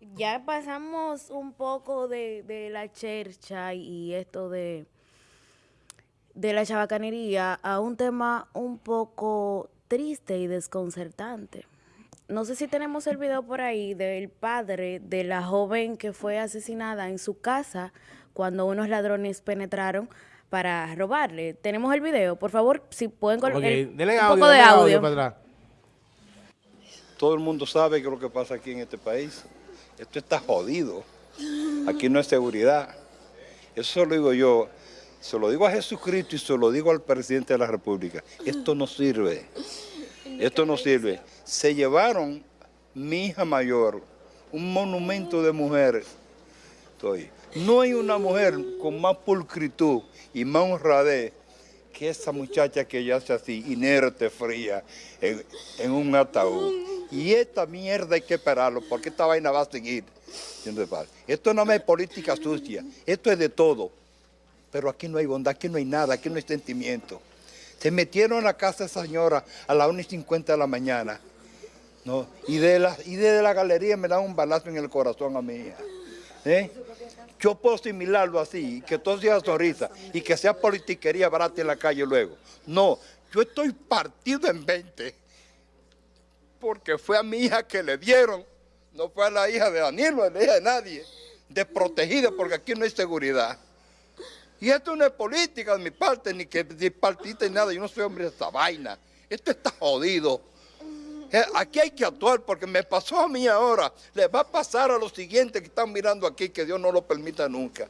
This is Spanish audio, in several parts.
Ya pasamos un poco de, de la chercha y esto de, de la chabacanería a un tema un poco triste y desconcertante. No sé si tenemos el video por ahí del padre de la joven que fue asesinada en su casa cuando unos ladrones penetraron para robarle. Tenemos el video, por favor, si pueden colocar un poco de audio. para atrás. Todo el mundo sabe qué es lo que pasa aquí en este país. Esto está jodido. Aquí no hay seguridad. Eso lo digo yo. Se lo digo a Jesucristo y se lo digo al presidente de la República. Esto no sirve. Esto no sirve. Se llevaron mi hija mayor, un monumento de mujer. Estoy. No hay una mujer con más pulcritud y más honradez que esa muchacha que yace así, inerte, fría, en un ataúd. Y esta mierda hay que pararlo, porque esta vaina va a seguir. Esto no es política sucia, esto es de todo. Pero aquí no hay bondad, aquí no hay nada, aquí no hay sentimiento. Se metieron a la casa esa señora a las 1 y 50 de la mañana. ¿no? Y, de la, y desde la galería me dan un balazo en el corazón a mi hija. ¿eh? Yo puedo asimilarlo así, que todo sea sonrisa y que sea politiquería barata en la calle luego. No, yo estoy partido en 20 porque fue a mi hija que le dieron, no fue a la hija de Danilo, a la hija de nadie, desprotegida porque aquí no hay seguridad. Y esto no es política de mi parte, ni que de partita ni nada, yo no soy hombre de esta vaina. Esto está jodido. Eh, Aquí hay que actuar porque me pasó a mí ahora, le va a pasar a los siguientes que están mirando aquí, que Dios no lo permita nunca.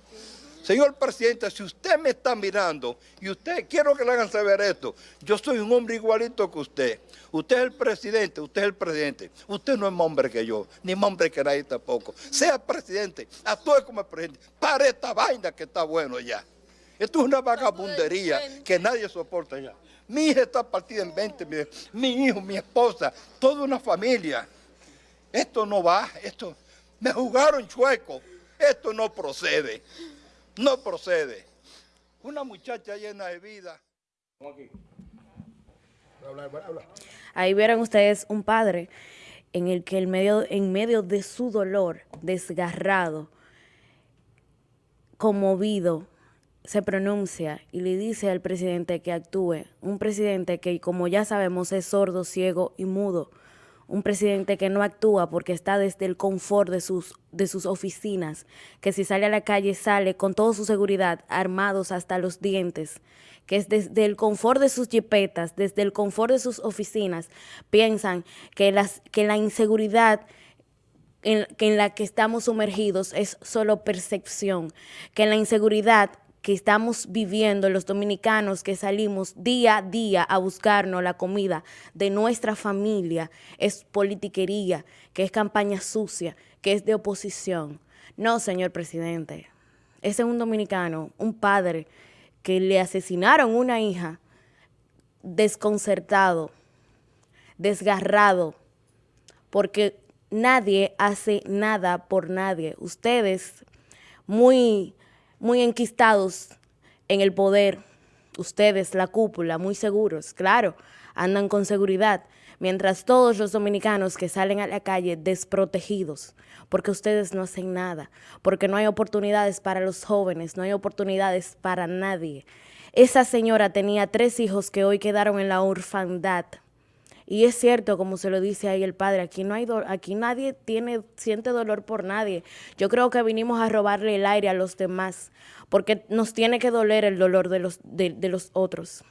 Señor presidente, si usted me está mirando y usted, quiero que le hagan saber esto, yo soy un hombre igualito que usted. Usted es el presidente, usted es el presidente. Usted no es más hombre que yo, ni más hombre que nadie tampoco. Sea presidente, actúe como presidente. Para esta vaina que está bueno ya. Esto es una vagabundería que nadie soporta ya. Mi hija está partida en 20, mi, mi hijo, mi esposa, toda una familia. Esto no va, esto, me jugaron chueco, esto no procede, no procede. Una muchacha llena de vida. Ahí vieron ustedes un padre en el que medio, en medio de su dolor, desgarrado, conmovido, se pronuncia y le dice al presidente que actúe. Un presidente que, como ya sabemos, es sordo, ciego y mudo. Un presidente que no actúa porque está desde el confort de sus, de sus oficinas, que si sale a la calle sale con toda su seguridad, armados hasta los dientes, que es desde el confort de sus jipetas, desde el confort de sus oficinas, piensan que, las, que la inseguridad en, que en la que estamos sumergidos es solo percepción, que la inseguridad que estamos viviendo los dominicanos que salimos día a día a buscarnos la comida de nuestra familia es politiquería, que es campaña sucia, que es de oposición. No, señor presidente. Ese es un dominicano, un padre que le asesinaron una hija desconcertado, desgarrado, porque nadie hace nada por nadie. Ustedes, muy, muy enquistados en el poder, ustedes, la cúpula, muy seguros, claro, andan con seguridad, mientras todos los dominicanos que salen a la calle desprotegidos, porque ustedes no hacen nada, porque no hay oportunidades para los jóvenes, no hay oportunidades para nadie. Esa señora tenía tres hijos que hoy quedaron en la orfandad. Y es cierto, como se lo dice ahí el padre, aquí no hay aquí nadie tiene siente dolor por nadie. Yo creo que vinimos a robarle el aire a los demás, porque nos tiene que doler el dolor de los de los otros.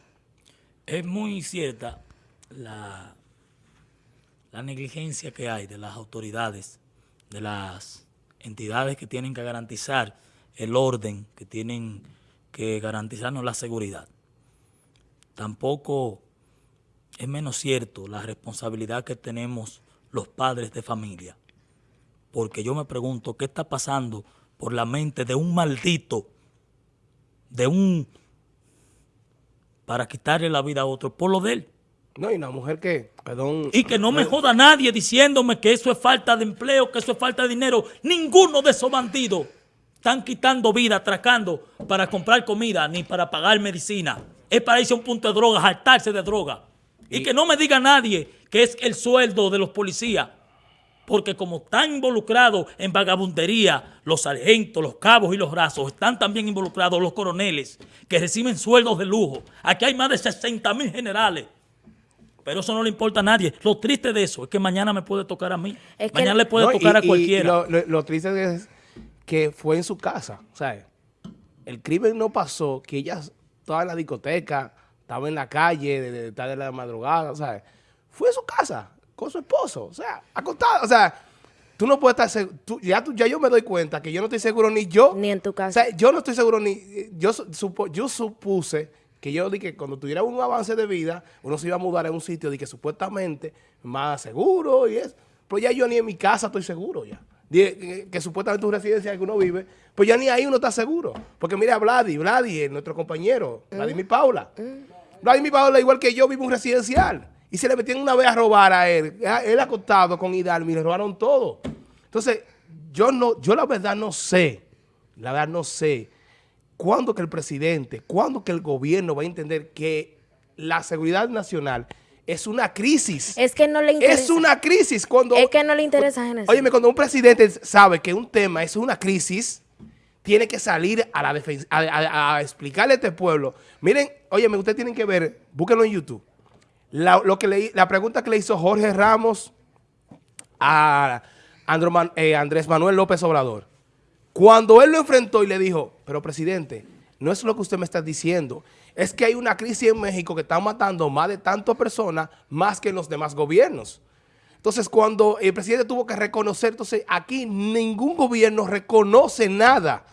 Es muy cierta la, la negligencia que hay de las autoridades, de las entidades que tienen que garantizar el orden, que tienen que garantizarnos la seguridad. Tampoco es menos cierto la responsabilidad que tenemos los padres de familia. Porque yo me pregunto, ¿qué está pasando por la mente de un maldito, de un para quitarle la vida a otro por lo de él. No, y una mujer que, perdón. Y que no me joda nadie diciéndome que eso es falta de empleo, que eso es falta de dinero. Ninguno de esos bandidos están quitando vida, atracando para comprar comida ni para pagar medicina. Es para irse a un punto de droga, hartarse de droga. Y, que no me diga nadie que es el sueldo de los policías. porque como están involucrados en vagabundería, los sargentos, los cabos y los brazos, están también involucrados los coroneles que reciben sueldos de lujo. Aquí hay más de 60 mil generales. Pero eso no le importa a nadie. Lo triste de eso es que mañana me puede tocar a mí. Es que- mañana le puede No, y- tocar a y cualquiera. lo, lo- lo triste es que fue en su casa. O sea, el crimen no pasó, que ella estaba en la discoteca, estaba en la calle, de, de, de, de la madrugada, o sea, fue en su casa con su esposo, o sea, acostada, o sea, tú no puedes estar seguro, ya, tú- ya yo me doy cuenta que yo no estoy seguro ni yo. Ni en tu casa. O sea, yo no estoy seguro ni, yo, su- supo- yo supuse que yo dije que cuando tuviera un avance de vida, uno se iba a mudar a un sitio de que supuestamente más seguro y eso. Pero ya yo ni en mi casa estoy seguro ya. Que, que supuestamente tu residencia que uno vive, pues ya ni ahí uno está seguro. Porque mira a Vladi, Vladi es nuestro compañero, Vladimir Paula. Vladimir Paula, igual que yo, vive un residencial. Y se le metieron una vez a robar a él. Él acostado con Hidalgo y le robaron todo. Entonces, yo no, yo la verdad no sé, la verdad no sé cuándo que el presidente, cuándo que el gobierno va a entender que la seguridad nacional es una crisis. Es que no le interesa. Es una crisis cuando... Es que no le interesa. Óyeme, cuando un presidente sabe que un tema es una crisis, tiene que salir a la a, a- explicarle a este pueblo. Miren, óyeme, ustedes tienen que ver, búsquenlo en YouTube. La, lo que le- la pregunta que le hizo Jorge Ramos a eh, Andrés Manuel López Obrador. Cuando él lo enfrentó y le dijo, pero presidente, no es lo que usted me está diciendo, es que hay una crisis en México que está matando más de tantas personas más que en los demás gobiernos. Entonces, cuando el presidente tuvo que reconocer, entonces aquí ningún gobierno reconoce nada.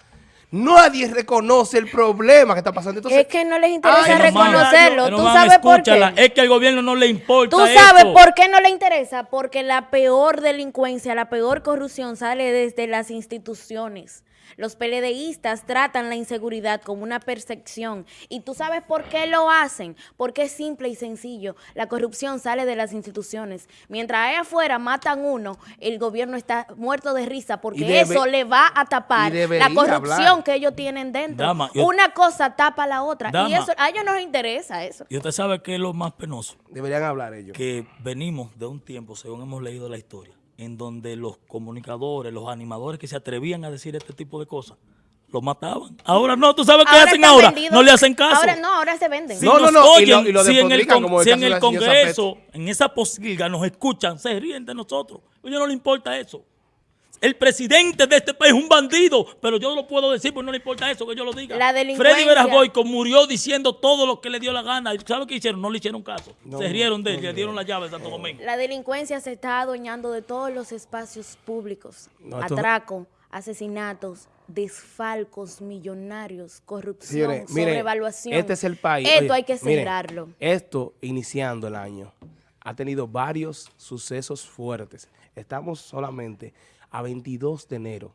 Nadie reconoce el problema que está pasando. Entonces, Es que no les interesa Ay, reconocerlo. pero, ¿Tú man, sabes por qué? Es que al gobierno no le importa ¿Tú sabes por qué no le interesa? Porque la peor delincuencia, la peor corrupción sale desde las instituciones. Los PLDistas tratan la inseguridad como una percepción. ¿Y tú sabes por qué lo hacen? Porque es simple y sencillo. La corrupción sale de las instituciones. Mientras ahí afuera matan uno, el gobierno está muerto de risa porque debe- eso le va a tapar la corrupción hablar. que ellos tienen dentro. Dama, yo- una cosa tapa la otra. Dama. Y eso a ellos no les interesa eso. Y usted sabe qué es lo más penoso. deberían hablar ellos. que venimos de un tiempo, según hemos leído la historia, en donde los comunicadores, los animadores que se atrevían a decir este tipo de cosas, los mataban. Ahora no, ¿tú sabes qué Ahora hacen ahora? vendidos. No le hacen caso. Ahora no, ahora se venden. Si No, no, no, y lo- oyen, y lo si en el, con- si en el Congreso, en esa posilga nos escuchan, se ríen de nosotros. A ellos no le importa eso. El presidente de este país es un bandido, pero yo no lo puedo decir porque no le importa eso, que yo lo diga. La delincuencia- Freddy Veras Boyco murió diciendo todo lo que le dio la gana. ¿Y ¿Sabe qué hicieron? No le hicieron caso. se rieron de él, le dieron la llave de Santo Domingo. La delincuencia se está adueñando de todos los espacios públicos. Atraco, asesinatos, desfalcos millonarios, corrupción, Señores, miren, sobrevaluación. este es el país. Esto Oye, hay que miren, cerrarlo. esto, iniciando el año, ha tenido varios sucesos fuertes. Estamos solamente a 22 de enero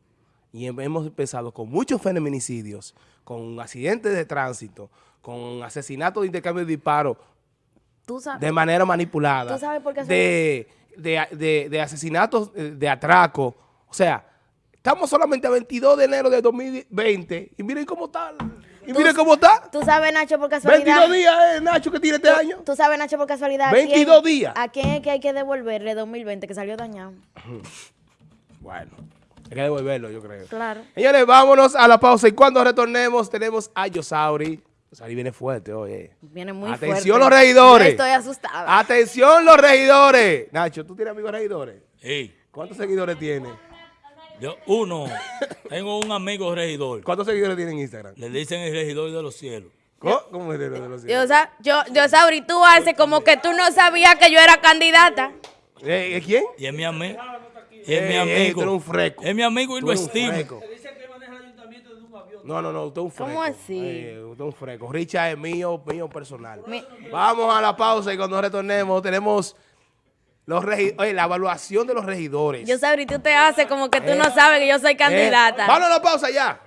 y hem- hemos empezado con muchos feminicidios, con accidentes de tránsito, con asesinatos de intercambio de disparos Tú sabes. de manera manipulada, ¿Tú sabes por qué de, de, de- de asesinatos eh, de atraco. O sea, estamos solamente a 22 de enero de 2020 y miren cómo está. Y miren cómo está. Tú sabes, Nacho, por casualidad. 22 días, eh, Nacho, que tiene este año. Tú sabes, Nacho, por casualidad. ¿a 22 quién- días. ¿A quién es que hay que devolverle 2020 que salió dañado? Bueno, hay que devolverlo, yo creo. Claro. Señores, vámonos a la pausa y cuando retornemos tenemos a Yosauri. Yosauri viene fuerte, oye. Viene muy Atención fuerte. los regidores. Estoy asustada. Atención los regidores. Nacho, ¿tú tienes amigos regidores? Ey, ¿Cuántos seguidores tiene? Yo, uno, tengo un amigo regidor. ¿Cuántos seguidores tiene en Instagram? Le dicen el regidor de los cielos. ¿Cómo, ¿Cómo es de los de los Yo, sa- yo, yo, Sauri, tú haces como que tú no sabías que yo era candidata. Eh, ¿eh, ¿Quién? Y es mi amigo. Es Ey, mi ey, amigo. tú eres un freco. Es mi amigo y lo estimo. No, no, no, usted es un freco. ¿Cómo así? Eh, usted es un freco. Richard es mío, mío personal. Mi- Vamos a la pausa y cuando retornemos tenemos los regi- oye, la evaluación de los regidores. Yo, Sauri, tú te haces como que tú Eh, no sabes que yo soy Eh, candidata. Vamos a la pausa ya.